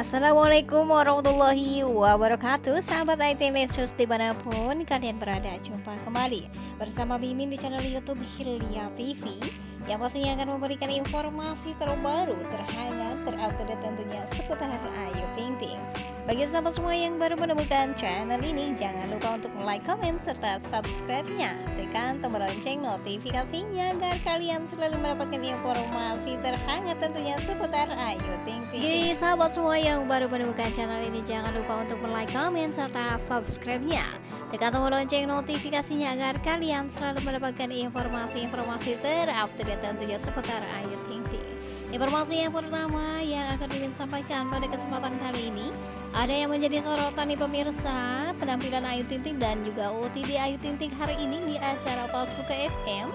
Assalamualaikum warahmatullahi wabarakatuh. Sahabat IT Lesus di mana pun kalian berada Jumpa kembali bersama Mimin di channel Youtube Hilya TV Yang pastinya akan memberikan informasi terbaru Terhangat, terupdate tentunya seputar Ayu Ting Ting bagi sahabat semua yang baru menemukan channel ini, jangan lupa untuk like, comment, serta subscribe-nya. Tekan tombol lonceng notifikasinya agar kalian selalu mendapatkan informasi terhangat tentunya seputar Ayu Ting Ting. Jadi sahabat semua yang baru menemukan channel ini, jangan lupa untuk like, comment, serta subscribe-nya. Tekan tombol lonceng notifikasinya agar kalian selalu mendapatkan informasi-informasi terupdate tentunya seputar Ayu Ting Ting. Informasi yang pertama yang akan Mimin sampaikan pada kesempatan kali ini Ada yang menjadi sorotan nih pemirsa Penampilan Ayu Ting Ting dan juga OTD Ayu Ting Ting hari ini di acara Pas Buka FM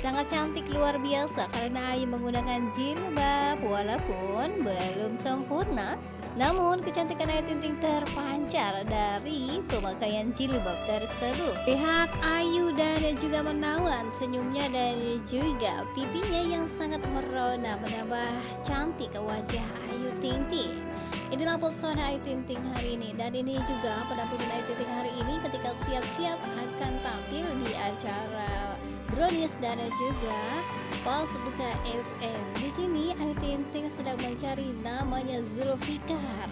Sangat cantik luar biasa karena Ayu menggunakan jilbab Walaupun belum sempurna namun kecantikan Ayu Ting Ting terpancar dari pemakaian jilbab tersebut. Lihat Ayu dan juga menawan senyumnya dan juga pipinya yang sangat merona menambah cantik wajah Ayu Ting Ting. Inilah pesona Ayu Ting Ting hari ini dan ini juga penampilan Ayu Ting Ting hari ini ketika siap-siap akan tampil di acara Brownies dan juga pas buka FM. Di sini Ayu Ting Ting sedang mencari namanya Zulfikar.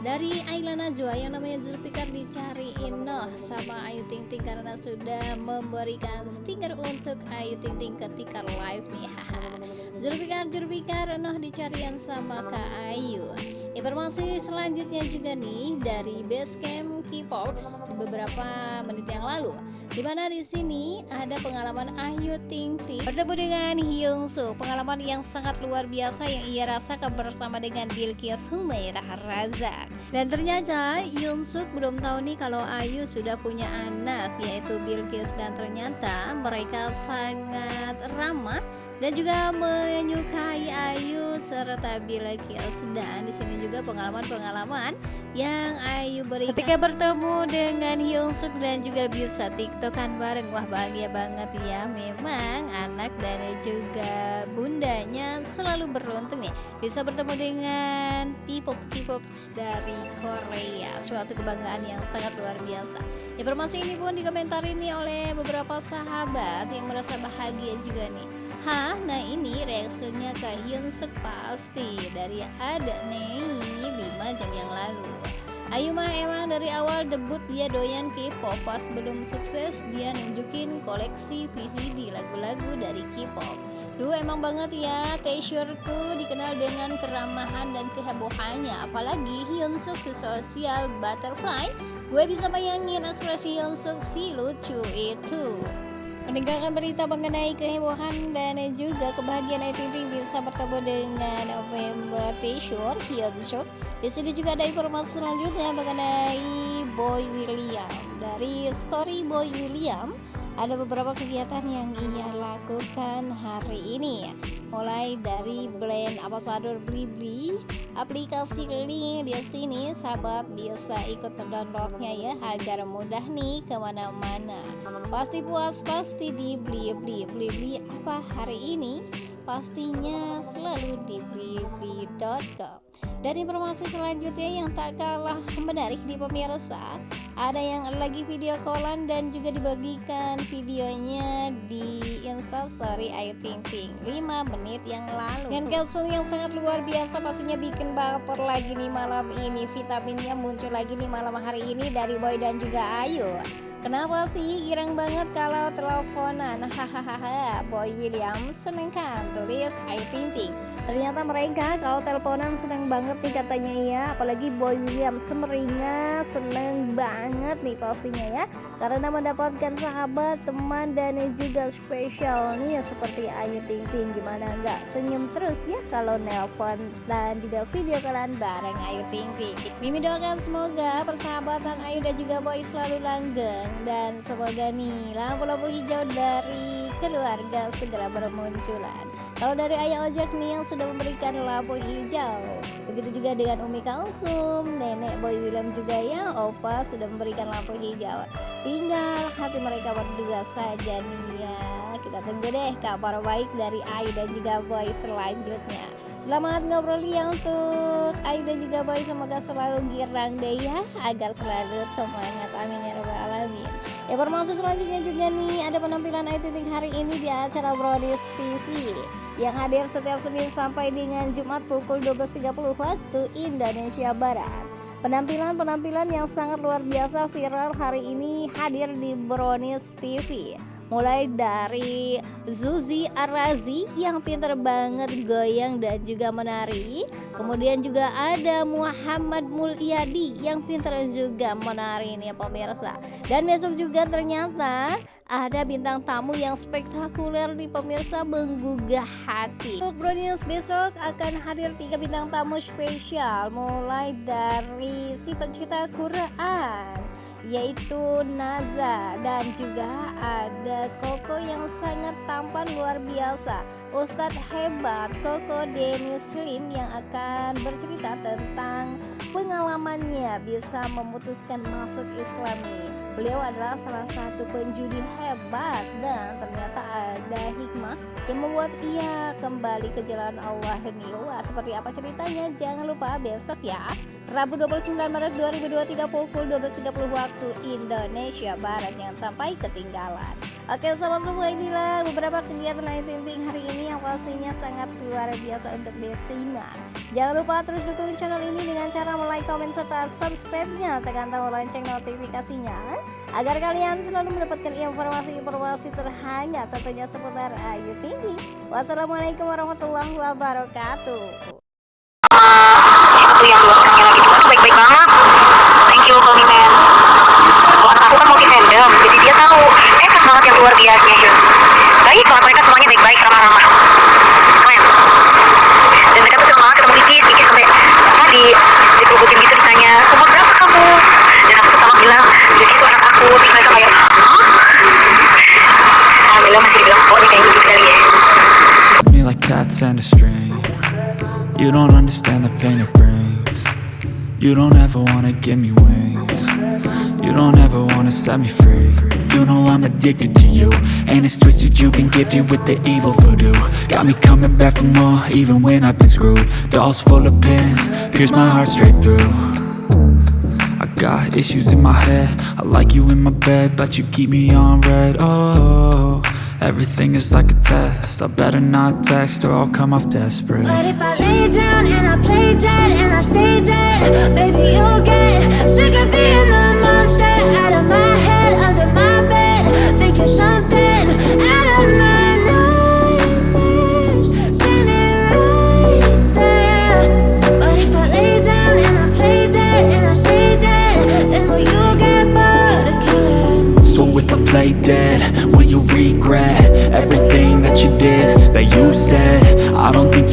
Dari Ayla Najwa yang namanya Zulfikar dicariin noh sama Ayu Ting Ting karena sudah memberikan stiker untuk Ayu Ting Ting ketika live nih. Zulfikar Zulfikar noh dicarian sama Kak Ayu. Informasi selanjutnya juga nih dari Basecamp K-Pops beberapa menit yang lalu. Di mana di sini ada pengalaman Ayu Ting Ting bertemu dengan Hyung Soo. Pengalaman yang sangat luar biasa yang ia rasakan bersama dengan Bilqis Humairah Razak dan ternyata Hyung Soo belum tahu nih kalau Ayu sudah punya anak yaitu Bilqis dan ternyata mereka sangat ramah dan juga menyukai Ayu serta Bilqis dan di sini juga pengalaman-pengalaman yang Ayu berikan ketika bertemu dengan Hyung Suk dan juga bisa tiktokan bareng. Wah bahagia banget ya. Memang anak dan juga bundanya selalu beruntung nih bisa bertemu dengan people people dari Korea. Suatu kebanggaan yang sangat luar biasa. Informasi ini pun dikomentari nih oleh beberapa sahabat yang merasa bahagia juga nih Hah, nah ini reaksinya ke Hyun Suk pasti dari ada nih 5 jam yang lalu. Ayu mah emang dari awal debut dia doyan K-pop pas belum sukses dia nunjukin koleksi VCD lagu-lagu dari K-pop. Duh emang banget ya Tayshirt tuh dikenal dengan keramahan dan kehebohannya apalagi Hyun Suk si sosial butterfly gue bisa bayangin ekspresi Hyun Suk si lucu itu. Meninggalkan berita mengenai kehebohan dan juga kebahagiaan Ayu bisa bertemu dengan member T-shirt Hyunsuk. Di sini juga ada informasi selanjutnya mengenai Boy William. Dari story Boy William, ada beberapa kegiatan yang ia lakukan hari ini mulai dari brand ambassador Blibli aplikasi link di sini sahabat bisa ikut mendownloadnya ya agar mudah nih ke mana-mana. Pasti puas pasti di Blibli Blibli apa hari ini? Pastinya selalu di blibli.com dan informasi selanjutnya yang tak kalah menarik di pemirsa ada yang lagi video callan dan juga dibagikan videonya di instastory Ayu Ting Ting. 5 menit yang lalu. Dan caption yang sangat luar biasa pastinya bikin baper lagi nih malam ini. Vitaminnya muncul lagi nih malam hari ini dari Boy dan juga Ayu. Kenapa sih girang banget kalau teleponan? Hahaha, Boy William seneng kan? Tulis Ayu Ting Ting. Ternyata mereka kalau teleponan seneng banget nih katanya ya, apalagi Boy William semeringa seneng banget nih pastinya ya, karena mendapatkan sahabat, teman dan juga spesial nih seperti Ayu Ting Ting. Gimana nggak senyum terus ya kalau nelpon dan juga video kalian bareng Ayu Ting Ting. Mimi doakan semoga persahabatan Ayu dan juga Boy selalu langgeng dan semoga nih lampu-lampu hijau dari keluarga segera bermunculan. Kalau dari ayah ojek nih yang sudah memberikan lampu hijau. Begitu juga dengan Umi Kalsum nenek Boy William juga ya. Opa sudah memberikan lampu hijau. Tinggal hati mereka berdua saja nih ya. Kita tunggu deh kabar baik dari Ayu dan juga Boy selanjutnya Selamat ngobrol ya untuk Ayu dan juga Boy Semoga selalu girang deh ya Agar selalu semangat. Amin ya rabbal alamin. Ya bermaksud selanjutnya juga nih Ada penampilan Ayu Ting hari ini di acara Brodis TV Yang hadir setiap Senin sampai dengan Jumat pukul 12.30 waktu Indonesia Barat. Penampilan-penampilan yang sangat luar biasa viral hari ini hadir di Brownies TV Mulai dari Zuzi Arazi yang pintar banget goyang dan juga menari. Kemudian juga ada Muhammad Mulyadi yang pintar juga menari nih pemirsa. Dan besok juga ternyata ada bintang tamu yang spektakuler di pemirsa menggugah hati. Untuk Bro besok akan hadir tiga bintang tamu spesial. Mulai dari si pencipta Quran yaitu Naza dan juga ada Koko yang sangat tampan luar biasa Ustadz hebat Koko Dennis Slim yang akan bercerita tentang pengalamannya bisa memutuskan masuk islami Beliau adalah salah satu penjudi hebat dan ternyata ada hikmah yang membuat ia kembali ke jalan Allah ini. Wah, seperti apa ceritanya? Jangan lupa besok ya. Rabu 29 Maret 2023 pukul 12.30 waktu Indonesia Barat. Jangan sampai ketinggalan. Oke sahabat semua inilah beberapa kegiatan lain tinting hari ini yang pastinya sangat luar biasa untuk disimak Jangan lupa terus dukung channel ini dengan cara like, comment, serta subscribe-nya Tekan tombol lonceng notifikasinya Agar kalian selalu mendapatkan informasi-informasi terhangat tentunya seputar Ayu Ting Wassalamualaikum warahmatullahi wabarakatuh Itu yang dua orangnya lagi tuh baik-baik banget Thank you Komimen Anak aku kan multi fandom Jadi dia tahu luar biasa Heroes baik banget mereka semuanya baik-baik ramah-ramah. Keren. Dan mereka tuh seneng banget ketemu Kiki. Kiki sampai apa di dikerubutin gitu ditanya umur berapa kamu? Dan aku pertama bilang jadi itu anak aku. Terus mereka kayak hah? Alhamdulillah masih dibilang kok nih kayak gitu kali ya. Me like cats and a string. You don't understand the pain it brings. You don't ever wanna give me wings You don't ever wanna set me free. You know I'm addicted to you. And it's twisted you've been gifted with the evil voodoo. Got me coming back for more even when I've been screwed. Dolls full of pins, pierce my heart straight through. I got issues in my head. I like you in my bed, but you keep me on red. Oh, everything is like a test. I better not text or I'll come off desperate. But if I lay down and I play dead and I stay dead Baby, you'll get sick of being the monster out of my head, under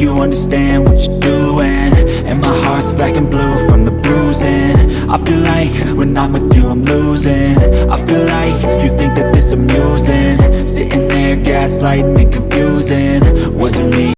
you understand what you're doing. And my heart's black and blue from the bruising. I feel like when I'm with you I'm losing. I feel like you think that this amusing. Sitting there gaslighting and confusing. Was it me?